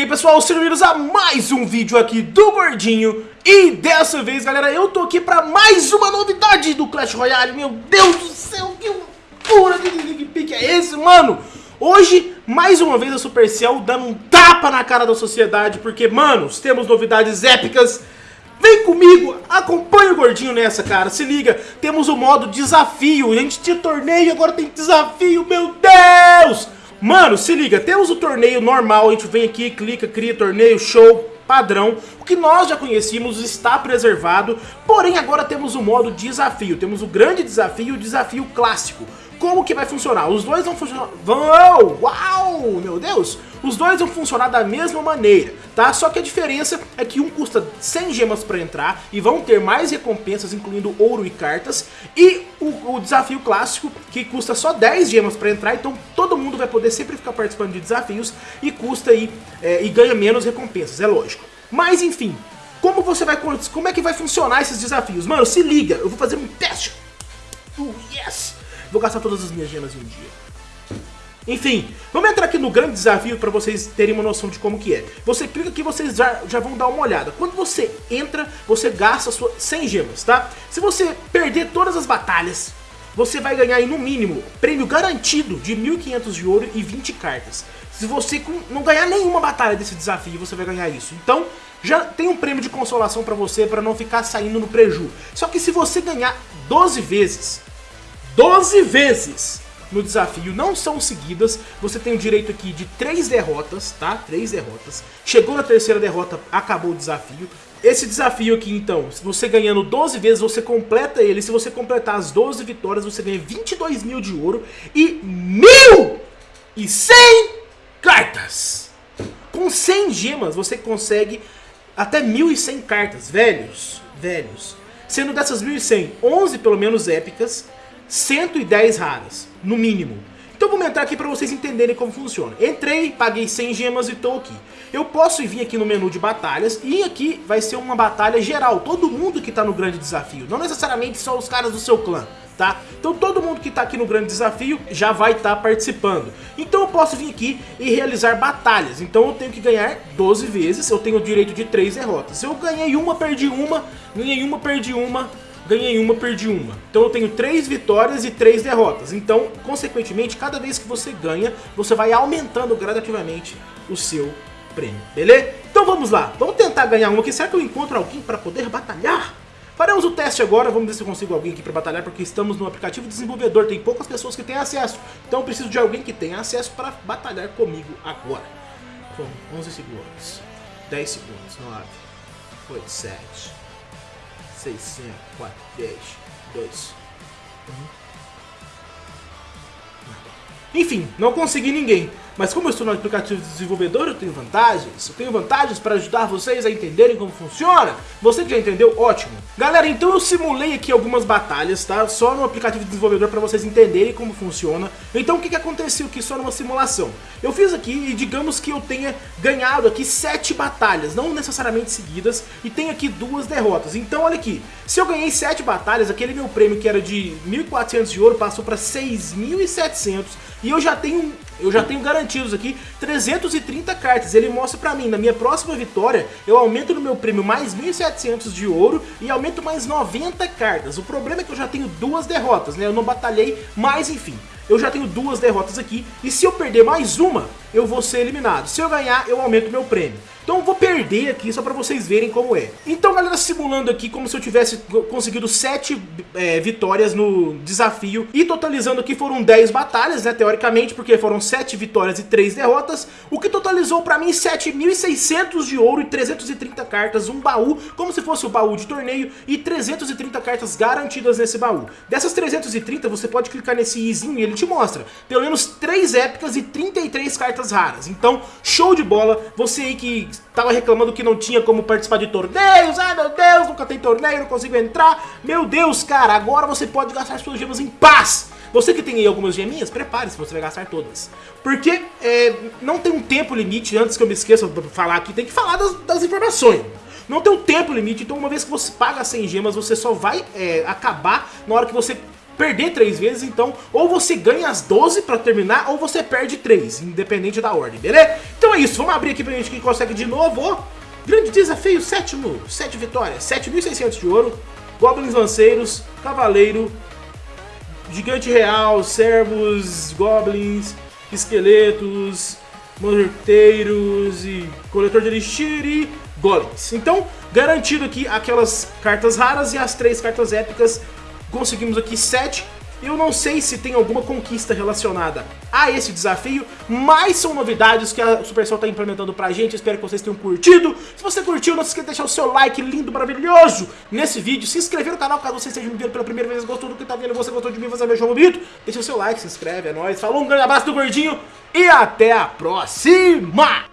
aí pessoal, sejam bem-vindos a mais um vídeo aqui do Gordinho E dessa vez galera, eu tô aqui pra mais uma novidade do Clash Royale Meu Deus do céu, que loucura de pique é esse, mano? Hoje, mais uma vez a Supercell dando um tapa na cara da sociedade Porque, manos, temos novidades épicas Vem comigo, acompanha o Gordinho nessa, cara, se liga, temos o modo desafio, a gente tinha torneio, agora tem desafio, meu Deus! Mano, se liga, temos o torneio normal, a gente vem aqui, clica, cria torneio, show, padrão. O que nós já conhecíamos está preservado, porém agora temos o modo desafio. Temos o grande desafio e o desafio clássico. Como que vai funcionar? Os dois vão funcionar... Vão! Uau! Meu Deus! Os dois vão funcionar da mesma maneira, tá? Só que a diferença é que um custa 100 gemas para entrar e vão ter mais recompensas, incluindo ouro e cartas. E o, o desafio clássico, que custa só 10 gemas para entrar, então todo mundo vai poder sempre ficar participando de desafios e custa aí, é, e ganha menos recompensas, é lógico. Mas enfim, como você vai... Como é que vai funcionar esses desafios? Mano, se liga, eu vou fazer um teste. Uh, yes! Vou gastar todas as minhas gemas em um dia. Enfim, vamos entrar aqui no grande desafio para vocês terem uma noção de como que é. Você clica aqui vocês já, já vão dar uma olhada. Quando você entra, você gasta sua 100 gemas, tá? Se você perder todas as batalhas, você vai ganhar aí no mínimo prêmio garantido de 1.500 de ouro e 20 cartas. Se você não ganhar nenhuma batalha desse desafio, você vai ganhar isso. Então, já tem um prêmio de consolação para você, para não ficar saindo no preju. Só que se você ganhar 12 vezes, 12 vezes no desafio não são seguidas, você tem o direito aqui de 3 derrotas, tá? 3 derrotas. Chegou na terceira derrota, acabou o desafio. Esse desafio aqui, então, se você ganhando 12 vezes, você completa ele. Se você completar as 12 vitórias, você ganha 22 mil de ouro e 1.100 cartas. Com 100 gemas, você consegue até 1.100 cartas, velhos, velhos. Sendo dessas 1.100, 11 pelo menos épicas 110 raras, no mínimo. Então vamos entrar aqui para vocês entenderem como funciona. Entrei, paguei 100 gemas e estou aqui. Eu posso vir aqui no menu de batalhas e aqui vai ser uma batalha geral. Todo mundo que está no grande desafio, não necessariamente só os caras do seu clã. Tá? Então todo mundo que está aqui no grande desafio já vai estar tá participando. Então eu posso vir aqui e realizar batalhas. Então eu tenho que ganhar 12 vezes, eu tenho o direito de 3 derrotas. Eu ganhei uma, perdi uma, ganhei uma, perdi uma, ganhei uma, perdi uma. Então eu tenho três vitórias e três derrotas. Então, consequentemente, cada vez que você ganha, você vai aumentando gradativamente o seu prêmio, beleza? Então vamos lá, vamos tentar ganhar uma aqui. Será que eu encontro alguém para poder batalhar? Faremos o teste agora, vamos ver se eu consigo alguém aqui para batalhar, porque estamos no aplicativo desenvolvedor, tem poucas pessoas que têm acesso. Então eu preciso de alguém que tenha acesso para batalhar comigo agora. Bom, 11 segundos, 10 segundos, 9, 8, 7, 600, 4, 10, 2, 1. Enfim, não consegui ninguém. Mas como eu estou no aplicativo de desenvolvedor, eu tenho vantagens. Eu tenho vantagens para ajudar vocês a entenderem como funciona. Você que já entendeu, ótimo. Galera, então eu simulei aqui algumas batalhas, tá? Só no aplicativo de desenvolvedor para vocês entenderem como funciona. Então o que, que aconteceu aqui só numa simulação? Eu fiz aqui e digamos que eu tenha ganhado aqui sete batalhas, não necessariamente seguidas, e tenho aqui duas derrotas. Então olha aqui, se eu ganhei sete batalhas, aquele meu prêmio que era de 1.400 de ouro passou para 6.700 e eu já tenho eu já tenho garantidos aqui 330 cartas. Ele mostra pra mim, na minha próxima vitória, eu aumento no meu prêmio mais 1.700 de ouro e aumento mais 90 cartas. O problema é que eu já tenho duas derrotas, né? Eu não batalhei, mas enfim. Eu já tenho duas derrotas aqui e se eu perder mais uma, eu vou ser eliminado. Se eu ganhar, eu aumento meu prêmio. Então eu vou perder aqui só pra vocês verem como é. Então galera, simulando aqui como se eu tivesse conseguido 7 é, vitórias no desafio. E totalizando aqui foram 10 batalhas, né, teoricamente, porque foram 7 vitórias e 3 derrotas. O que totalizou pra mim 7.600 de ouro e 330 cartas, um baú, como se fosse o baú de torneio. E 330 cartas garantidas nesse baú. Dessas 330 você pode clicar nesse izinho e ele te mostra pelo menos 3 épicas e 33 cartas raras. Então, show de bola, você aí que tava reclamando que não tinha como participar de torneios. Ai meu Deus, nunca tem torneio, não consigo entrar. Meu Deus, cara, agora você pode gastar suas gemas em paz. Você que tem aí algumas geminhas, prepare-se, você vai gastar todas. Porque é, não tem um tempo limite, antes que eu me esqueça de falar aqui, tem que falar das, das informações. Não tem um tempo limite, então uma vez que você paga 100 gemas, você só vai é, acabar na hora que você perder três vezes, então ou você ganha as 12 pra terminar, ou você perde três, independente da ordem, beleza? Então é isso, vamos abrir aqui pra gente quem consegue de novo. Grande desafio, sétimo, sete vitórias, 7.600 de ouro, Goblins Lanceiros, Cavaleiro, Gigante Real, Servos, Goblins, Esqueletos, Morteiros e Coletor de Elixir e Golems. Então, garantido aqui aquelas cartas raras e as três cartas épicas. Conseguimos aqui sete eu não sei se tem alguma conquista relacionada a esse desafio, mas são novidades que a Supercell está implementando pra gente, espero que vocês tenham curtido. Se você curtiu, não se esqueça de deixar o seu like lindo, maravilhoso nesse vídeo, se inscrever no canal caso você esteja me vendo pela primeira vez, gostou do que tá vendo, você gostou de mim, você é meu João Bito, deixa o seu like, se inscreve, é nóis, falou, um grande abraço do Gordinho e até a próxima!